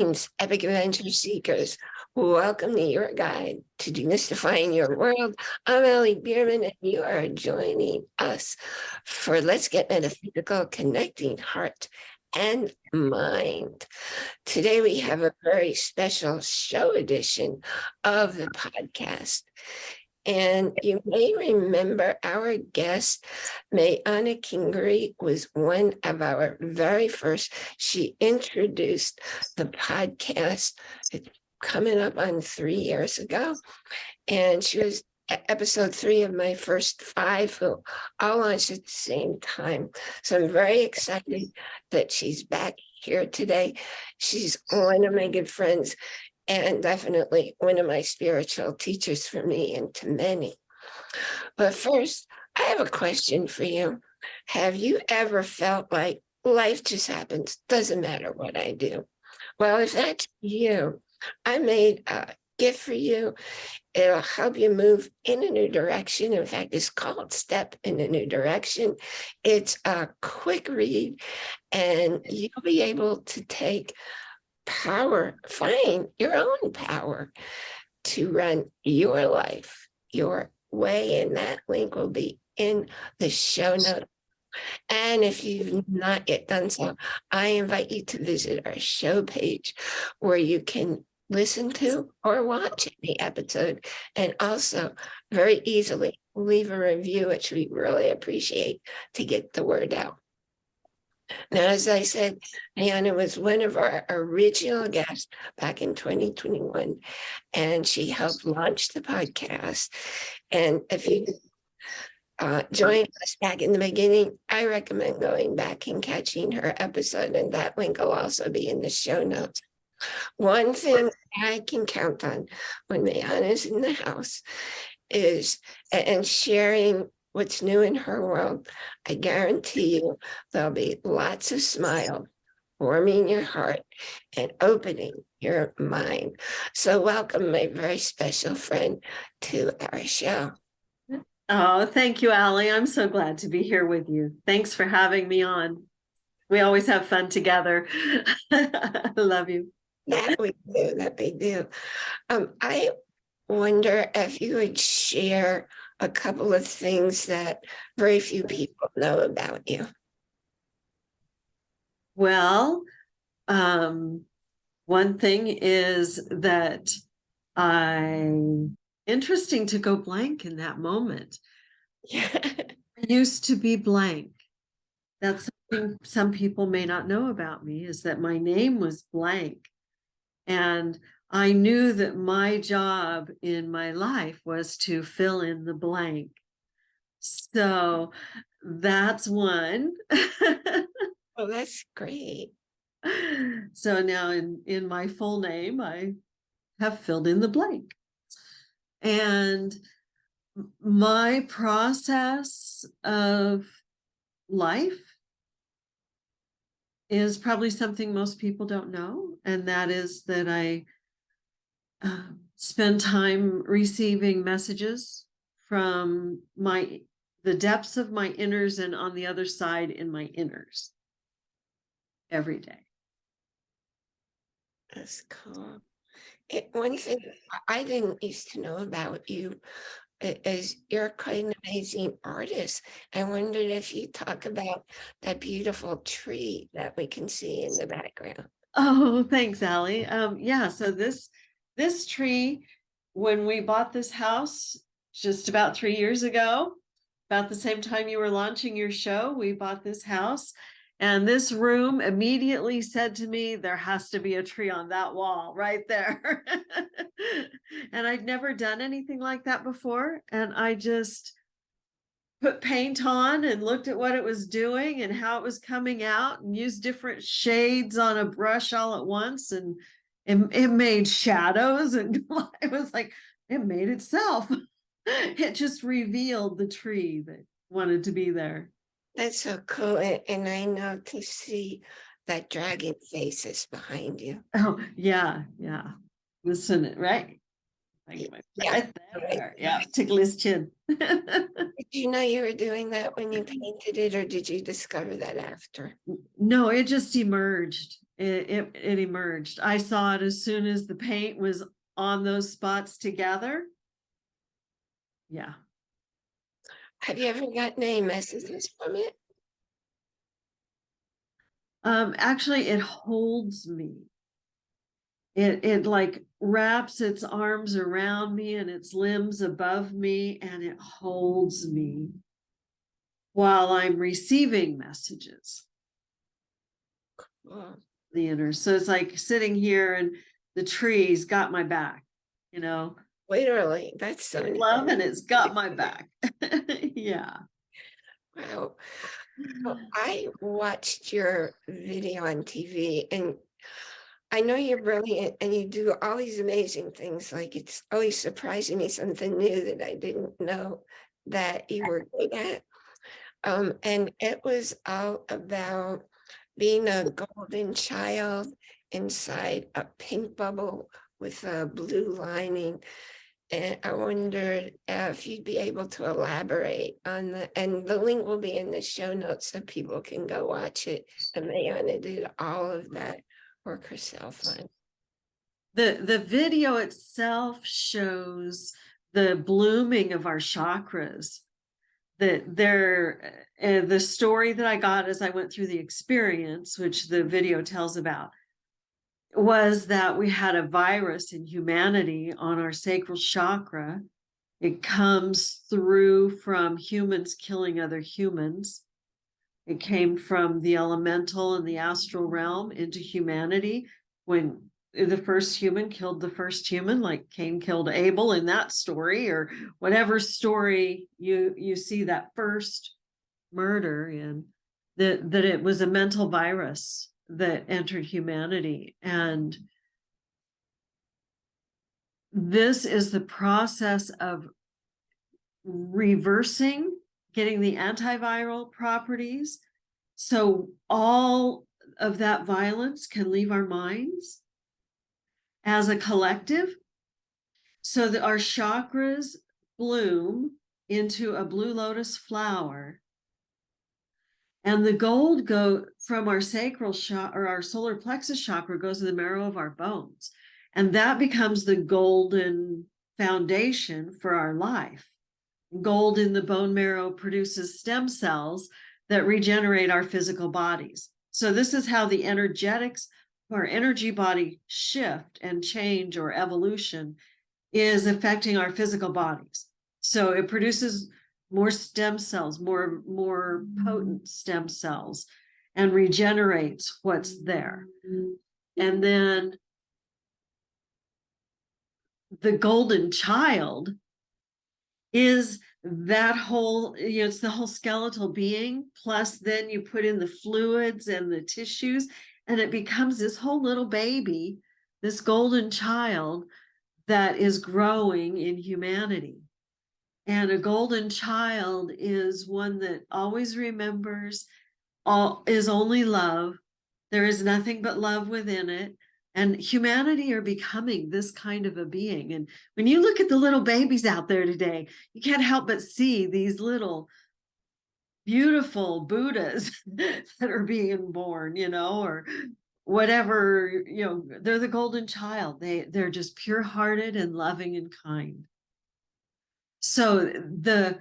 Epic Adventure Seekers. Welcome to your guide to demystifying your world. I'm Ellie Bierman, and you are joining us for Let's Get Metaphysical, Connecting Heart and Mind. Today, we have a very special show edition of the podcast. And you may remember our guest, Mayana Kingery, was one of our very first. She introduced the podcast coming up on three years ago. And she was episode three of my first five who all launched at the same time. So I'm very excited that she's back here today. She's one of my good friends and definitely one of my spiritual teachers for me and to many. But first, I have a question for you. Have you ever felt like life just happens, doesn't matter what I do? Well, if that's you, I made a gift for you. It'll help you move in a new direction. In fact, it's called Step in a New Direction. It's a quick read, and you'll be able to take power, find your own power to run your life your way. And that link will be in the show notes. And if you've not yet done so, I invite you to visit our show page where you can listen to or watch the episode and also very easily leave a review, which we really appreciate to get the word out. Now, as I said, Diana was one of our original guests back in 2021, and she helped launch the podcast. And if you uh, joined us back in the beginning, I recommend going back and catching her episode, and that link will also be in the show notes. One thing I can count on when Mayana's in the house is, and sharing what's new in her world, I guarantee you there'll be lots of smiles warming your heart and opening your mind. So welcome my very special friend to our show. Oh, thank you, Allie. I'm so glad to be here with you. Thanks for having me on. We always have fun together. I love you. That we do, that we do. Um, I wonder if you would share a couple of things that very few people know about you. Well, um, one thing is that I interesting to go blank in that moment. Yeah. I used to be blank. That's something some people may not know about me is that my name was blank. And I knew that my job in my life was to fill in the blank. So that's one. oh, that's great. So now in, in my full name, I have filled in the blank. And my process of life is probably something most people don't know. And that is that I uh, spend time receiving messages from my the depths of my inners and on the other side in my inners every day. That's cool. It, one thing I didn't used to know about you is you're quite an amazing artist. I wondered if you talk about that beautiful tree that we can see in the background. Oh, thanks, Allie. Um, yeah, so this this tree, when we bought this house just about three years ago, about the same time you were launching your show, we bought this house. And this room immediately said to me, there has to be a tree on that wall right there. and I'd never done anything like that before. And I just put paint on and looked at what it was doing and how it was coming out and used different shades on a brush all at once and it, it made shadows and it was like it made itself it just revealed the tree that wanted to be there that's so cool and i know to see that dragon face is behind you oh yeah yeah listen right yeah, right there. yeah, tickle his chin. did you know you were doing that when you painted it, or did you discover that after? No, it just emerged it, it, it emerged. I saw it as soon as the paint was on those spots together. Yeah, Have you ever gotten any messages from it? um, actually, it holds me. It, it like wraps its arms around me and its limbs above me and it holds me while I'm receiving messages. Oh, the inner. So it's like sitting here and the trees got my back, you know, Literally, that's so. love and it's got my back. yeah. Wow. Well, I watched your video on TV and I know you're brilliant and you do all these amazing things. Like it's always surprising me something new that I didn't know that you were good at. Um, and it was all about being a golden child inside a pink bubble with a blue lining. And I wondered if you'd be able to elaborate on the, and the link will be in the show notes so people can go watch it. And Mayana did all of that work herself on. The the video itself shows the blooming of our chakras. That they're uh, the story that I got as I went through the experience, which the video tells about, was that we had a virus in humanity on our sacral chakra. It comes through from humans killing other humans. It came from the elemental and the astral realm into humanity when Eh, the first human killed the first human, like Cain killed Abel in that story, or whatever story you you see that first murder in, that that it was a mental virus that entered humanity. And this is the process of reversing getting the antiviral properties. So all of that violence can leave our minds as a collective so that our chakras bloom into a blue lotus flower and the gold go from our sacral or our solar plexus chakra goes to the marrow of our bones. And that becomes the golden foundation for our life. Gold in the bone marrow produces stem cells that regenerate our physical bodies. So this is how the energetics our energy body shift and change or evolution is affecting our physical bodies. So it produces more stem cells, more, more potent mm. stem cells and regenerates what's there. Mm-hmm. And then the golden child is that whole, you know, it's the whole skeletal being, plus then you put in the fluids and the tissues, and it becomes this whole little baby, this golden child that is growing in humanity. And a golden child is one that always remembers, all is only love. There is nothing but love within it. And humanity are becoming this kind of a being. And when you look at the little babies out there today, you can't help but see these little beautiful Buddhas that are being born, you know, or whatever, you know, they're the golden child. They they're just pure hearted and loving and kind. So the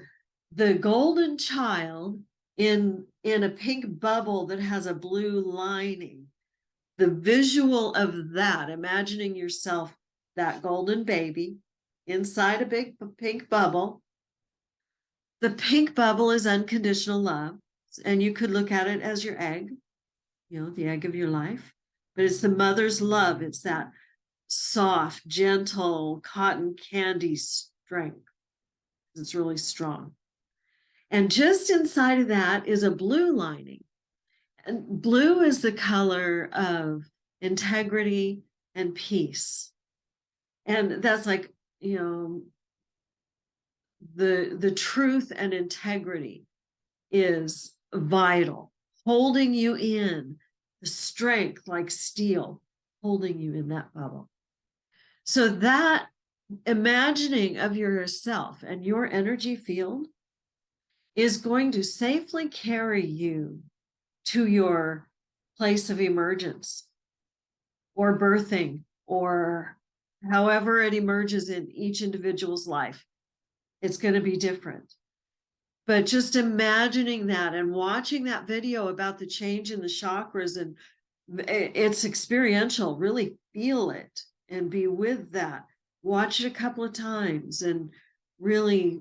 the golden child in in a pink bubble that has a blue lining, the visual of that, imagining yourself that golden baby inside a big pink bubble. The pink bubble is unconditional love, and you could look at it as your egg, you know, the egg of your life, but it's the mother's love. It's that soft, gentle, cotton candy strength it's really strong. And just inside of that is a blue lining. And blue is the color of integrity and peace. And that's like, you know, the the truth and integrity is vital, holding you in the strength like steel, holding you in that bubble. So that imagining of yourself and your energy field is going to safely carry you to your place of emergence or birthing or however it emerges in each individual's life. It's going to be different. But just imagining that and watching that video about the change in the chakras and it's experiential, really feel it and be with that. Watch it a couple of times and really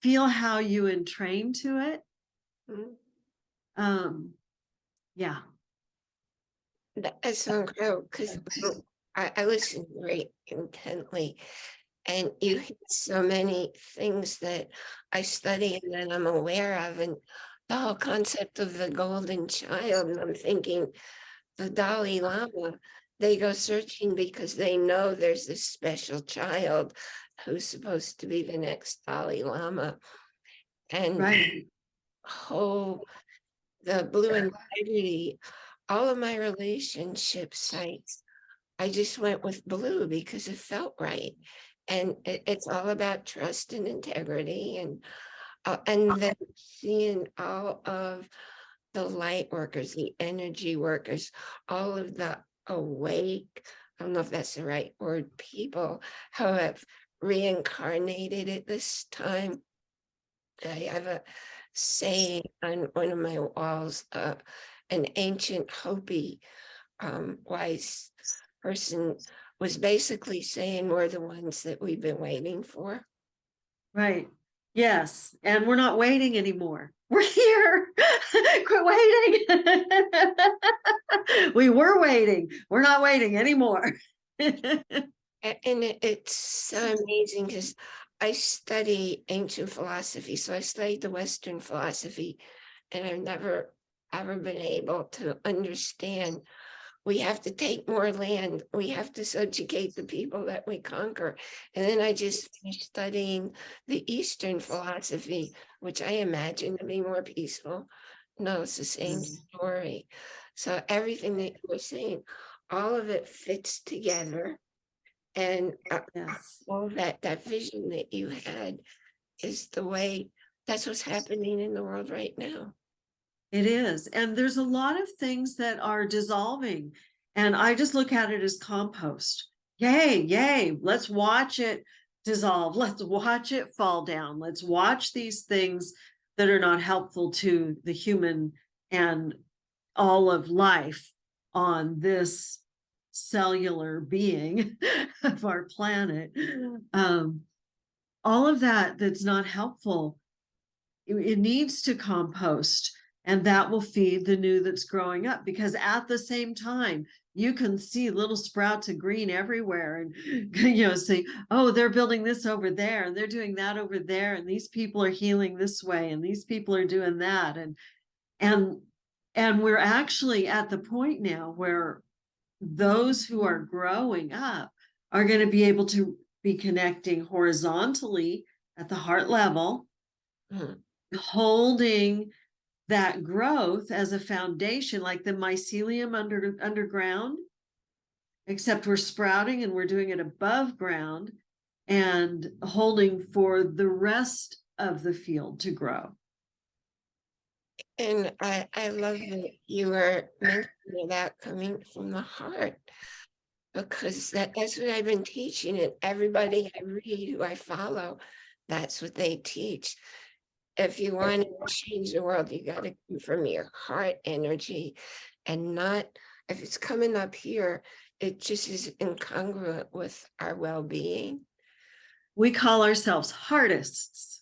feel how you entrain to it. Mm. Um, yeah, That- That's so incredible, because I, I listened very intently. And you hit so many things that I study and that I'm aware of, and the whole concept of the golden child, and I'm thinking, the Dalai Lama, they go searching because they know there's this special child who's supposed to be the next Dalai Lama. And right. whole, the blue integrity, all of my relationship sites, I just went with blue because it felt right. And it, it's all about trust and integrity and, uh, and then seeing all of the light workers, the energy workers, all of the awake, I don't know if that's the right word, people who have reincarnated at this time. I have a saying on one of my walls, uh, an ancient Hopi um, wise person was basically saying we're the ones that we've been waiting for. Right. Yes. And we're not waiting anymore. We're here. Quit waiting. we were waiting. We're not waiting anymore. And it, it's so amazing because I study ancient philosophy. So I studied the Western philosophy and I've never ever been able to understand. We have to take more land. We have to subjugate the people that we conquer. And then I just finished studying the Eastern philosophy, which I imagine to be more peaceful. No, it's the same Mm. story. So everything that you were saying, all of it fits together. And uh, yes. all that, that vision that you had is the way, that's what's happening in the world right now. It is. And there's a lot of things that are dissolving. And I just look at it as compost. Yay, yay. Let's watch it dissolve. Let's watch it fall down. Let's watch these things that are not helpful to the human and all of life on this cellular being of our planet. Um, all of that that's not helpful, it, it needs to compost and that will feed the new that's growing up because at the same time you can see little sprouts of green everywhere and you know see oh they're building this over there and they're doing that over there and these people are healing this way and these people are doing that and and and we're actually at the point now where those who are growing up are going to be able to be connecting horizontally at the heart level Hmm. holding that growth as a foundation, like the mycelium under underground, except we're sprouting and we're doing it above ground and holding for the rest of the field to grow. And I, I love that you were mentioning that coming from the heart. Because that, that's what I've been teaching and everybody I read who I follow, that's what they teach. If you want to change the world, you gotta come from your heart energy and not, if it's coming up here, it just is incongruent with our well-being. We call ourselves heartists.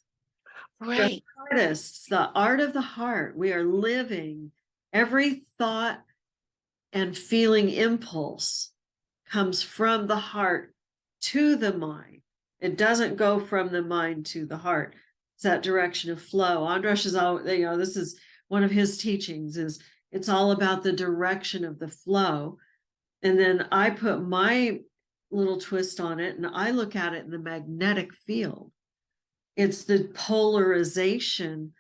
Right, artists, the art of the heart. We are living every thought and feeling impulse comes from the heart to the mind. It doesn't go from the mind to the heart. It's that direction of flow. Andras is all, you know, this is one of his teachings is it's all about the direction of the flow. And then I put my little twist on it and I look at it in the magnetic field. It's the polarization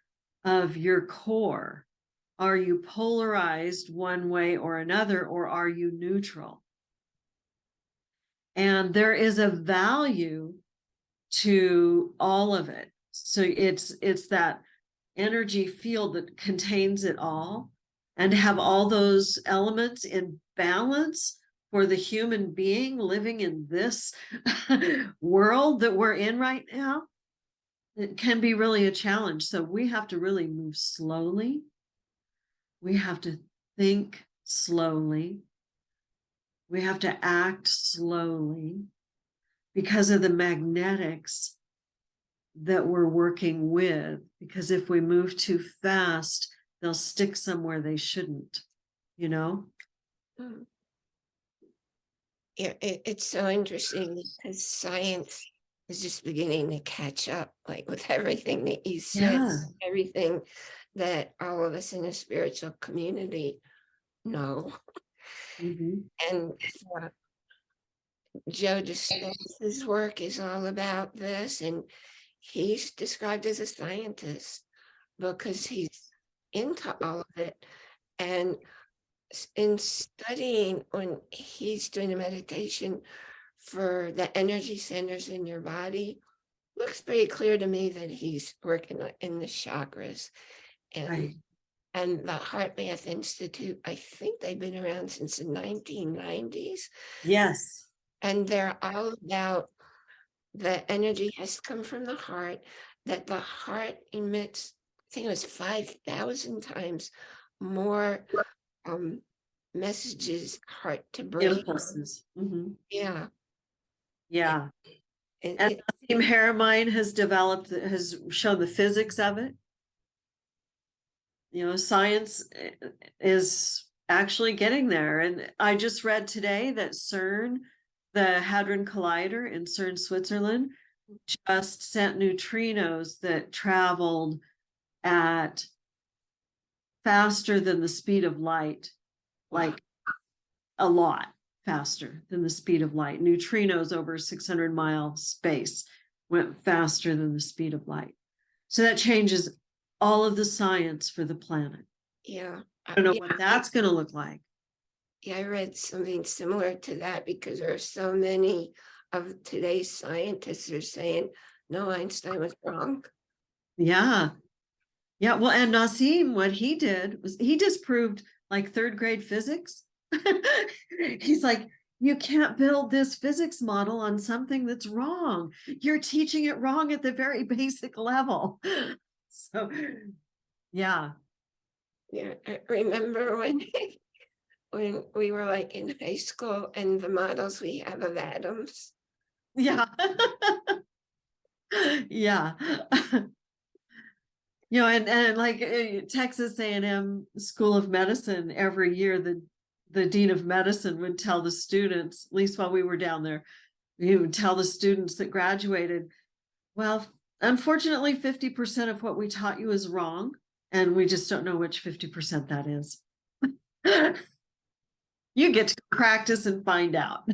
of your core. Are you polarized one way or another, or are you neutral? And there is a value to all of it. So it's it's that energy field that contains it all. and have all those elements in balance for the human being living in this world that we're in right now, it can be really a challenge. So we have to really move slowly. We have to think slowly. We have to act slowly because of the magnetics that we're working with. Because if we move too fast, they'll stick somewhere they shouldn't, you know? Mm. Yeah, it, it's so interesting because science is just beginning to catch up, like with everything that you said, Yeah. everything that all of us in the spiritual community know. Mhm. And uh, Joe Dispenza's work is all about this, and he's described as a scientist because he's into all of it. And in studying, when he's doing a meditation for the energy centers in your body, looks pretty clear to me that he's working in the chakras. And Right. and the HeartMath Institute, I think they've been around since the nineteen nineties. Yes. And they're all about the energy has come from the heart, that the heart emits, I think it was five thousand times more um messages heart to brain. Impulses. Mhm. Yeah. Yeah. and And Team Haramein has developed, has shown the physics of it. You know, science eh, is actually getting there. And I just read today that CERN, the Hadron Collider in CERN, Switzerland, just sent neutrinos that traveled at faster than the speed of light, like a lot faster than the speed of light. Neutrinos over six hundred mile space went faster than the speed of light. So that changes all of the science for the planet. Yeah. I don't know yeah, what that's gonna look like. Yeah, I read something similar to that because there are so many of today's scientists are saying, no, Einstein was wrong. Yeah. Yeah, well, and Nassim, what he did was he disproved like third grade physics. He's like, you can't build this physics model on something that's wrong. You're teaching it wrong at the very basic level. So, yeah, Yeah, I remember when when we were like in high school and the models we have of atoms. yeah. Yeah. You know, and, and like uh, Texas A and M School of Medicine, every year, the, the dean of medicine would tell the students, at least while we were down there, he would tell the students that graduated, well, unfortunately, fifty percent of what we taught you is wrong, and we just don't know which fifty percent that is. You get to practice and find out.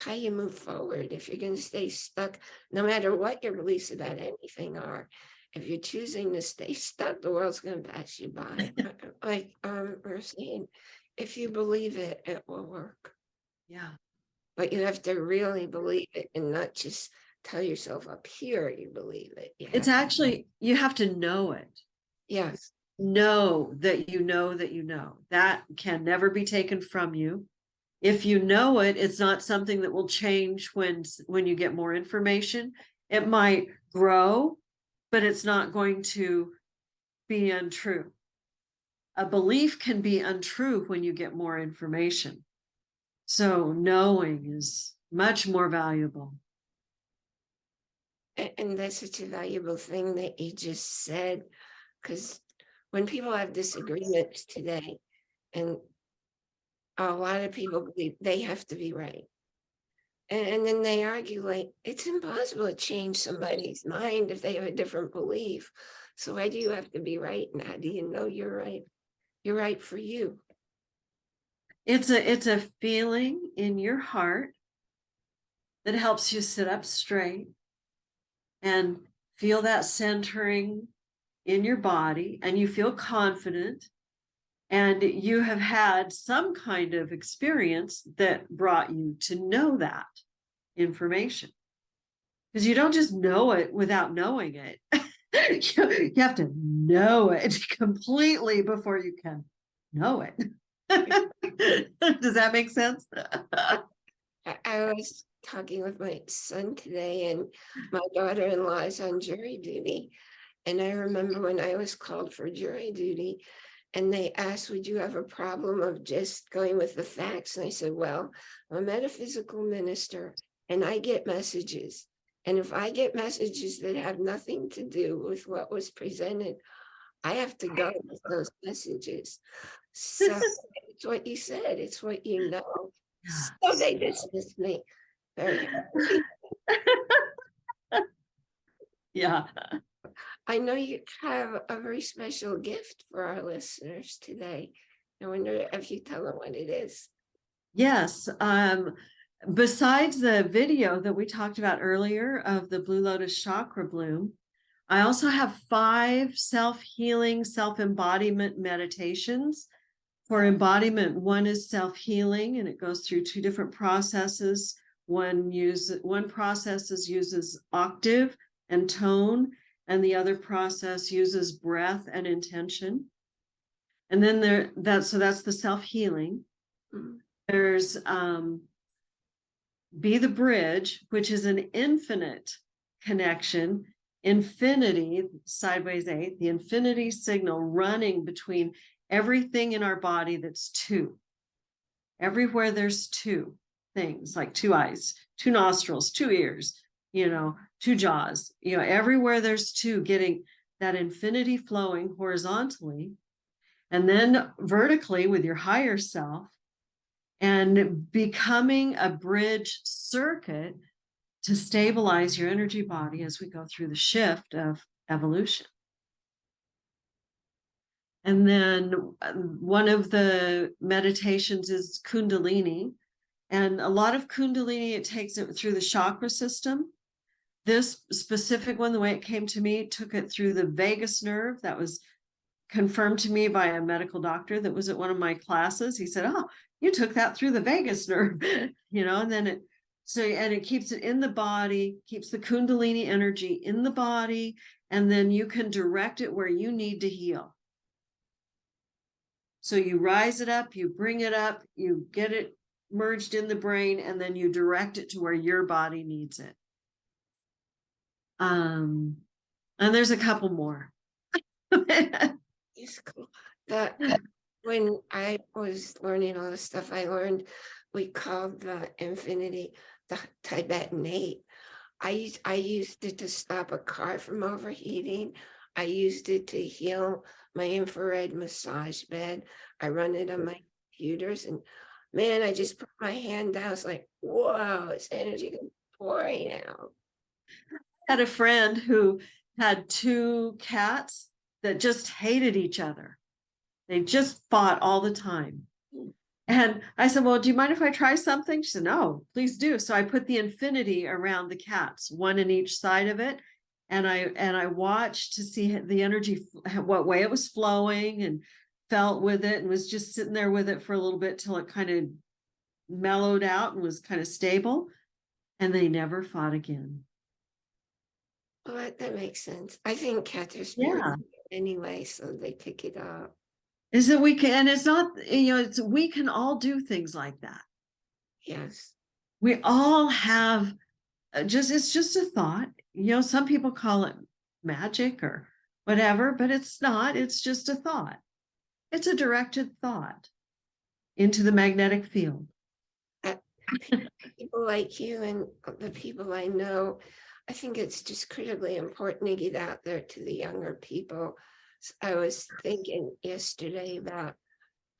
How you move forward if you're gonna stay stuck, no matter what your beliefs about anything are. If you're choosing to stay stuck, the world's gonna pass you by. Like, um, we're saying, if you believe it, it will work. Yeah. But you have to really believe it and not just tell yourself up here you believe it. You It's actually, you have to know it. Yes, know that you know that you know. That can never be taken from you. If you know it, it's not something that will change when, when you get more information. It might grow, but it's not going to be untrue. A belief can be untrue when you get more information. So knowing is much more valuable. And that's such a valuable thing that you just said, because when people have disagreements today, and a lot of people believe they have to be right. And, and then they argue like, it's impossible to change somebody's mind if they have a different belief. So why do you have to be right? And how do you know you're right? You're right for you. It's a, it's a feeling in your heart that helps you sit up straight and feel that centering in your body and you feel confident and you have had some kind of experience that brought you to know that information. Because you don't just know it without knowing it. You you have to know it completely before you can know it. Does that make sense? I, I was talking with my son today and my daughter-in-law is on jury duty. And I remember when I was called for jury duty and they asked, would you have a problem of just going with the facts? And I said, well, I'm a metaphysical minister and I get messages. And if I get messages that have nothing to do with what was presented, I have to go with those messages. So it's what you said, it's what you know. So they dismissed me. Very. Yeah. I know you have a very special gift for our listeners today. I wonder if you tell them what it is. Yes, um, besides the video that we talked about earlier of the Blue Lotus Chakra Bloom, I also have five self-healing, self-embodiment meditations. For embodiment, one is self-healing and it goes through two different processes. One use, one process is uses octave and tone, and the other process uses breath and intention. And then there, that, so that's the self-healing. Mm. There's um be the bridge, which is an infinite connection, infinity, sideways eight, the infinity signal running between everything in our body that's two. Everywhere there's two things, like two eyes, two nostrils, two ears, you know, two jaws, you know, everywhere there's two getting that infinity flowing horizontally. And then vertically with your higher self, and becoming a bridge circuit to stabilize your energy body as we go through the shift of evolution. And then um, one of the meditations is Kundalini. And a lot of Kundalini, it takes it through the chakra system. This specific one, the way it came to me, took it through the vagus nerve. That was confirmed to me by a medical doctor that was at one of my classes. He said, oh, you took that through the vagus nerve, you know, and then it, so, and it keeps it in the body, keeps the Kundalini energy in the body, and then you can direct it where you need to heal. So you rise it up, you bring it up, you get it merged in the brain, and then you direct it to where your body needs it. Um, and there's a couple more. When I was learning all the stuff, I learned we called the infinity the Tibetan eight. I used I used it to stop a car from overheating. I used it to heal my infrared massage bed. I run it on my computers and man, I just put my hand down. It's like, whoa, it's energy pouring out. Had a friend who had two cats that just hated each other. They just fought all the time. And I said, well, do you mind if I try something? She said, no, please do. So I put the infinity around the cats, one in each side of it. And I and I watched to see the energy, what way it was flowing and felt with it and was just sitting there with it for a little bit till it kind of mellowed out and was kind of stable. And they never fought again. Well, that, that makes sense. I think cats are Yeah. anyway, so they pick it up. Is that we can, and it's not, you know, it's, we can all do things like that. Yes. we all have uh, just it's just a thought you know some people call it magic or whatever but it's not it's just a thought it's a directed thought into the magnetic field People like you and the people I know, I think it's just critically important to get out there to the younger people. I was thinking yesterday about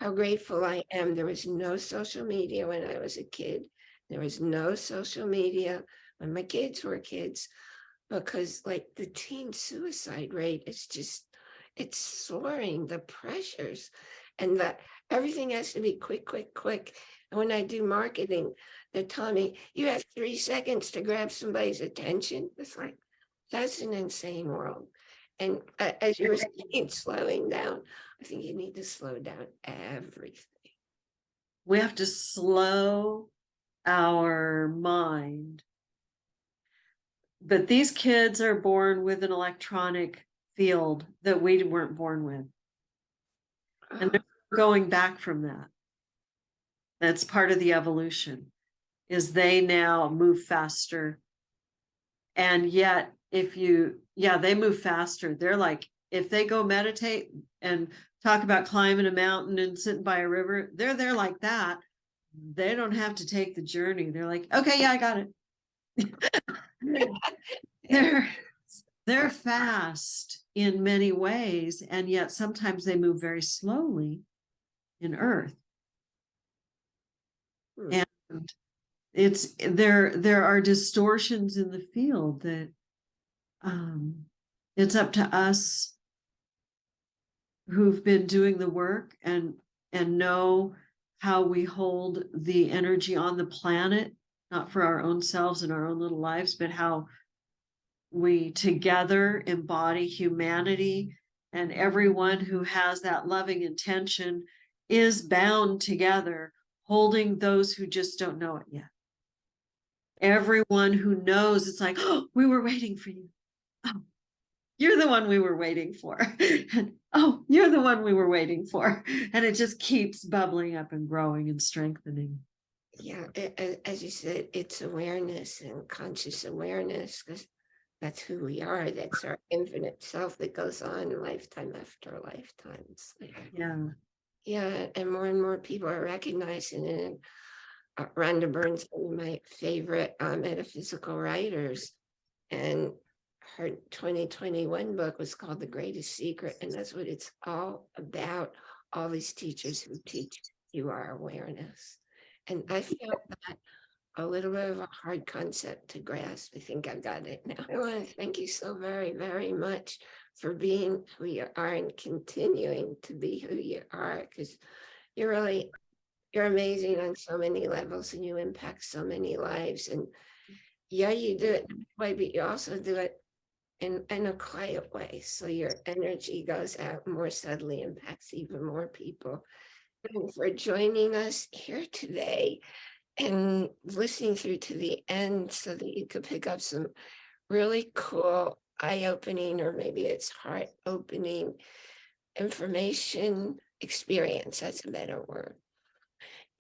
how grateful I am. There was no social media when I was a kid. There was no social media when my kids were kids. Because like the teen suicide rate is just, it's soaring, the pressures. And that everything has to be quick, quick, quick. When I do marketing, they're telling me, you have three seconds to grab somebody's attention. It's like, that's an insane world. And a- as you were saying, slowing down, I think you need to slow down everything. we have to slow our mind but these kids are born with an electronic field that we weren't born with And Uh, going back from that. That's part of the evolution, is they now move faster. And yet, if you, yeah, they move faster. They're like, if they go meditate and talk about climbing a mountain and sitting by a river, they're there like that. They don't have to take the journey. They're like, okay, yeah, I got it. They're, they're fast in many ways, and yet sometimes they move very slowly in earth. Hmm. And it's, there, there are distortions in the field that um, it's up to us who've been doing the work and, and know how we hold the energy on the planet, not for our own selves and our own little lives, but how we together embody humanity and everyone who has that loving intention is bound together, holding those who just don't know it yet. Everyone who knows it's like, oh, we were waiting for you. Oh, you're the one we were waiting for. And, oh, you're the one we were waiting for. And it just keeps bubbling up and growing and strengthening. Yeah, a- as you said, it's awareness and conscious awareness, because that's who we are. That's our infinite self that goes on lifetime after lifetime. It's like, Yeah. Yeah, and more and more people are recognizing it. and, Uh, Rhonda Burns, one of my favorite uh, metaphysical writers, and her 2021 book was called The Greatest Secret, and that's what it's all about. All these teachers who teach you our awareness, and I feel that a little bit of a hard concept to grasp. I think I've got it now. I want to thank you so very, very much for being who you are and continuing to be who you are because you're really you're amazing on so many levels and you impact so many lives. And yeah you do it way but you also do it in in a quiet way. So your energy goes out more subtly impacts even more people. And for joining us here today and listening through to the end so that you could pick up some really cool eye-opening or maybe it's heart-opening information experience that's a better word.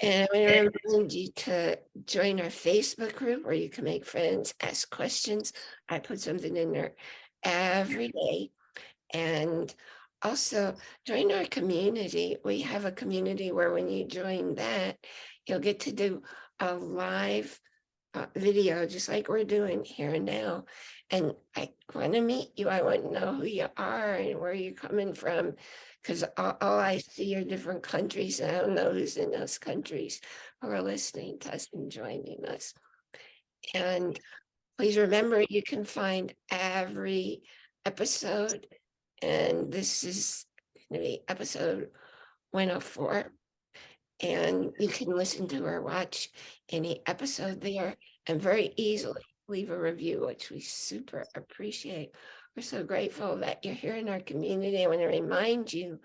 And i want to remind you to join our facebook group where you can make friends ask questions. I put something in there every day. And also join our community. We have a community where when you join that you'll get to do a live uh, video just like we're doing here and now and I want to meet you. I want to know who you are and where you're coming from. Because all, all I see are different countries. And I don't know who's in those countries who are listening to us and joining us. And please remember, you can find every episode. And this is going to be episode 104. And you can listen to or watch any episode there and very easily leave a review, which we super appreciate. We're so grateful that you're here in our community. I want to remind you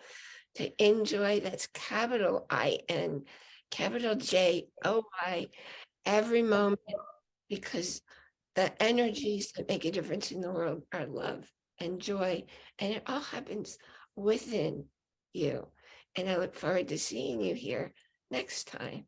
to enjoy, that's capital I N, capital J O Y, every moment, because the energies that make a difference in the world are love and joy, and it all happens within you. And I look forward to seeing you here next time.